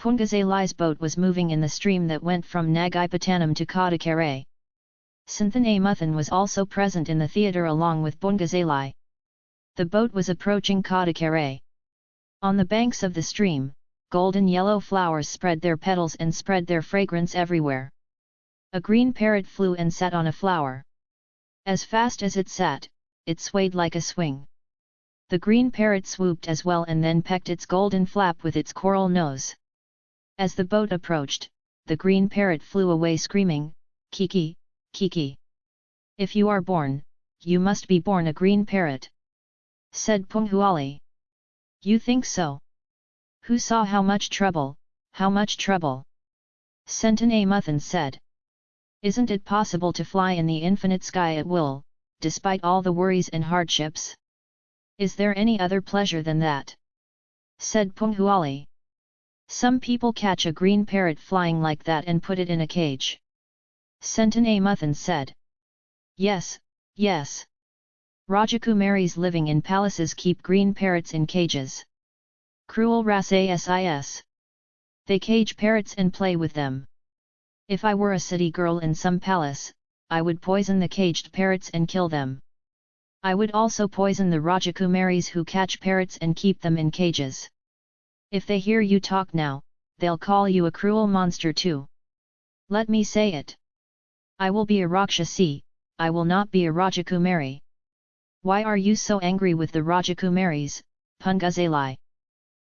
Pungazali's boat was moving in the stream that went from Nagaipatanam to Kadakare. Santhan Amuthan was also present in the theatre along with Pungazali. The boat was approaching Kadakare. On the banks of the stream, golden yellow flowers spread their petals and spread their fragrance everywhere. A green parrot flew and sat on a flower. As fast as it sat, it swayed like a swing. The green parrot swooped as well and then pecked its golden flap with its coral nose. As the boat approached, the green parrot flew away screaming, Kiki, Kiki. If you are born, you must be born a green parrot. Said Punghuali. You think so? Who saw how much trouble, how much trouble? Sentan Amuthan said. Isn't it possible to fly in the infinite sky at will, despite all the worries and hardships? Is there any other pleasure than that? Said Punghuali. Some people catch a green parrot flying like that and put it in a cage. Sentan Amuthan said. Yes, yes. Rajakumaris living in palaces keep green parrots in cages. Cruel Ras They cage parrots and play with them. If I were a city girl in some palace, I would poison the caged parrots and kill them. I would also poison the Rajakumaris who catch parrots and keep them in cages. If they hear you talk now, they'll call you a cruel monster too. Let me say it. I will be a Rakshasi, I will not be a Rajakumari. Why are you so angry with the Rajakumaris, Pungazali?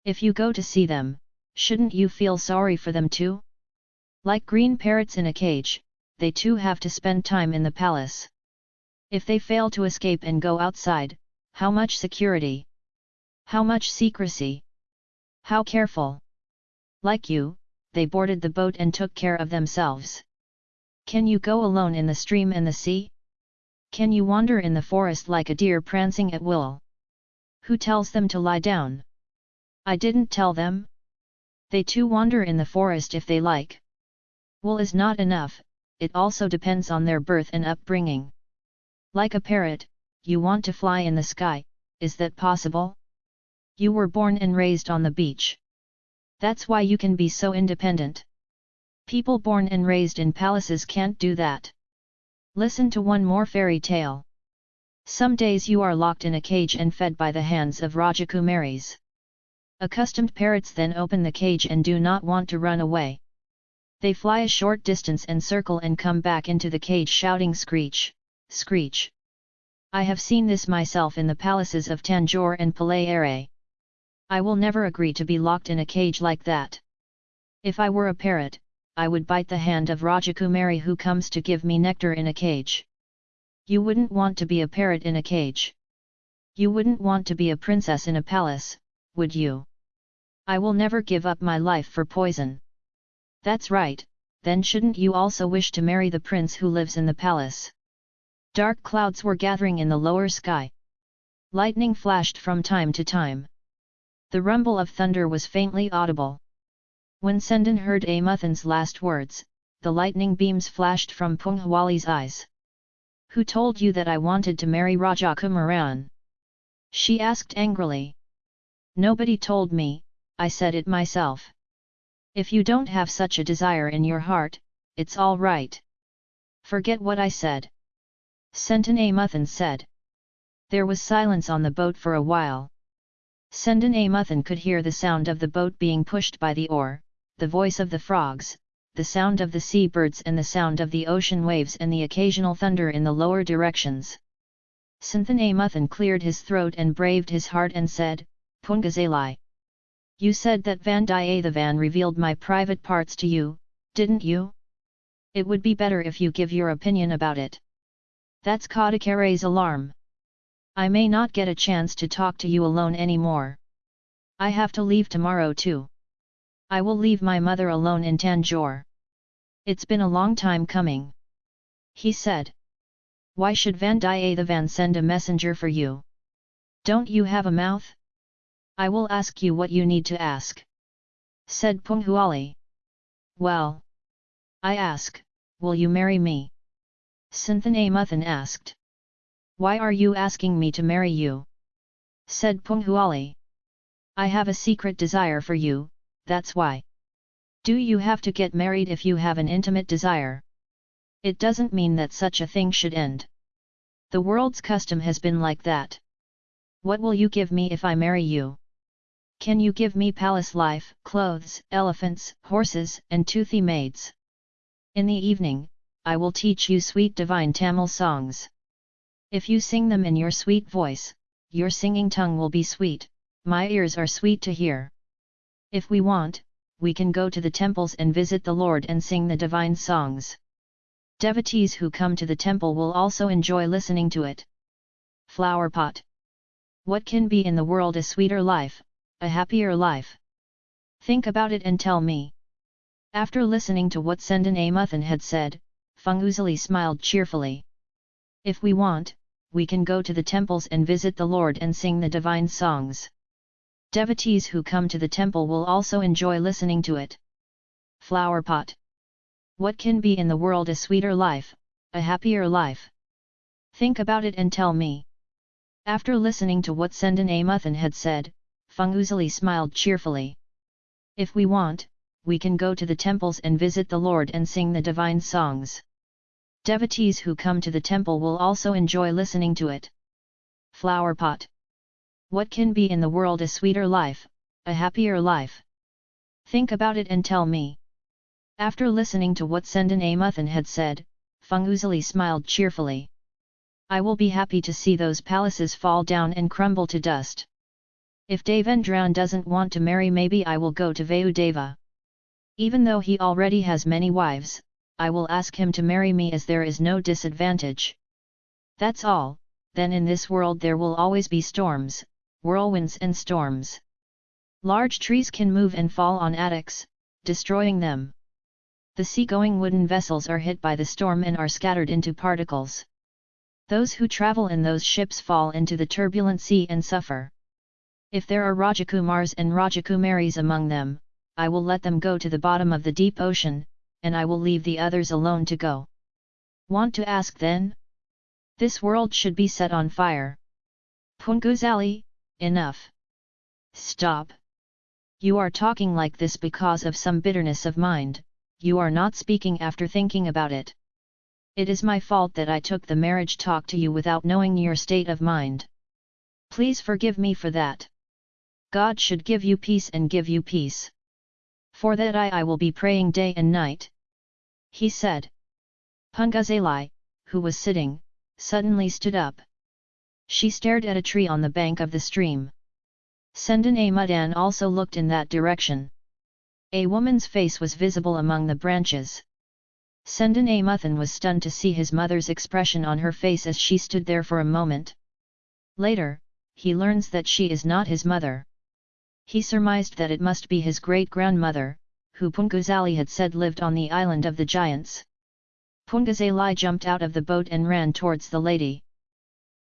If you go to see them, shouldn't you feel sorry for them too? Like green parrots in a cage, they too have to spend time in the palace. If they fail to escape and go outside, how much security? How much secrecy? How careful? Like you, they boarded the boat and took care of themselves. Can you go alone in the stream and the sea? Can you wander in the forest like a deer prancing at will? Who tells them to lie down? I didn't tell them? They too wander in the forest if they like. Wool is not enough, it also depends on their birth and upbringing. Like a parrot, you want to fly in the sky, is that possible? You were born and raised on the beach. That's why you can be so independent. People born and raised in palaces can't do that. Listen to one more fairy tale. Some days you are locked in a cage and fed by the hands of Rajakumaris. Accustomed parrots then open the cage and do not want to run away. They fly a short distance and circle and come back into the cage shouting screech, screech. I have seen this myself in the palaces of Tanjore and Palayare. I will never agree to be locked in a cage like that. If I were a parrot, I would bite the hand of Rajakumari who comes to give me nectar in a cage. You wouldn't want to be a parrot in a cage. You wouldn't want to be a princess in a palace, would you? I will never give up my life for poison. That's right, then shouldn't you also wish to marry the prince who lives in the palace? Dark clouds were gathering in the lower sky. Lightning flashed from time to time. The rumble of thunder was faintly audible. When Sendan heard Amuthan's last words, the lightning beams flashed from Punghwali's eyes. Who told you that I wanted to marry Raja Kumaran? She asked angrily. Nobody told me, I said it myself. If you don't have such a desire in your heart, it's all right. Forget what I said. Sentan Amuthan said. There was silence on the boat for a while. Sendan Amuthan could hear the sound of the boat being pushed by the oar, the voice of the frogs, the sound of the sea birds and the sound of the ocean waves and the occasional thunder in the lower directions. Santhan Amuthan cleared his throat and braved his heart and said, Pungazali. You said that Vandiyathevan revealed my private parts to you, didn't you? It would be better if you give your opinion about it. That's Kadakare's alarm. I may not get a chance to talk to you alone anymore. I have to leave tomorrow too. I will leave my mother alone in Tanjore. It's been a long time coming. He said. Why should Vandiyathevan send a messenger for you? Don't you have a mouth? I will ask you what you need to ask. Said Punghuali. Well. I ask, will you marry me? Sendan Amuthan asked. Why are you asking me to marry you? Said Punghuali. I have a secret desire for you, that's why. Do you have to get married if you have an intimate desire? It doesn't mean that such a thing should end. The world's custom has been like that. What will you give me if I marry you? Can you give me palace life, clothes, elephants, horses, and toothy maids? In the evening, I will teach you sweet divine Tamil songs. If you sing them in your sweet voice, your singing tongue will be sweet, my ears are sweet to hear. If we want, we can go to the temples and visit the Lord and sing the divine songs. Devotees who come to the temple will also enjoy listening to it. Flower pot. What can be in the world a sweeter life, a happier life? Think about it and tell me. After listening to what Sendan Amuthan had said, Punguzali smiled cheerfully. If we want, we can go to the temples and visit the Lord and sing the divine songs. Devotees who come to the temple will also enjoy listening to it. Flower pot. What can be in the world a sweeter life, a happier life? Think about it and tell me. After listening to what Sendan Amuthan had said, Punguzali smiled cheerfully. If we want, we can go to the temples and visit the Lord and sing the divine songs. Devotees who come to the temple will also enjoy listening to it. Flower pot. What can be in the world a sweeter life, a happier life? Think about it and tell me. After listening to what Sendan Amuthan had said, Punguzali smiled cheerfully. I will be happy to see those palaces fall down and crumble to dust. If Devendran doesn't want to marry maybe I will go to Vayudeva. Even though he already has many wives, I will ask him to marry me as there is no disadvantage. That's all, then in this world there will always be storms, whirlwinds and storms. Large trees can move and fall on attics, destroying them. The seagoing wooden vessels are hit by the storm and are scattered into particles. Those who travel in those ships fall into the turbulent sea and suffer. If there are Rajakumars and Rajakumaris among them, I will let them go to the bottom of the deep ocean, and I will leave the others alone to go. Want to ask then? This world should be set on fire. Punguzali, enough. Stop. You are talking like this because of some bitterness of mind, you are not speaking after thinking about it. It is my fault that I took the marriage talk to you without knowing your state of mind. Please forgive me for that. God should give you peace and give you peace. For that I, I will be praying day and night. He said. Punguzali, who was sitting, suddenly stood up. She stared at a tree on the bank of the stream. Sendan Amudan also looked in that direction. A woman's face was visible among the branches. Sendan Amuthan was stunned to see his mother's expression on her face as she stood there for a moment. Later, he learns that she is not his mother. He surmised that it must be his great-grandmother, who Punguzali had said lived on the island of the giants. Punguzali jumped out of the boat and ran towards the lady.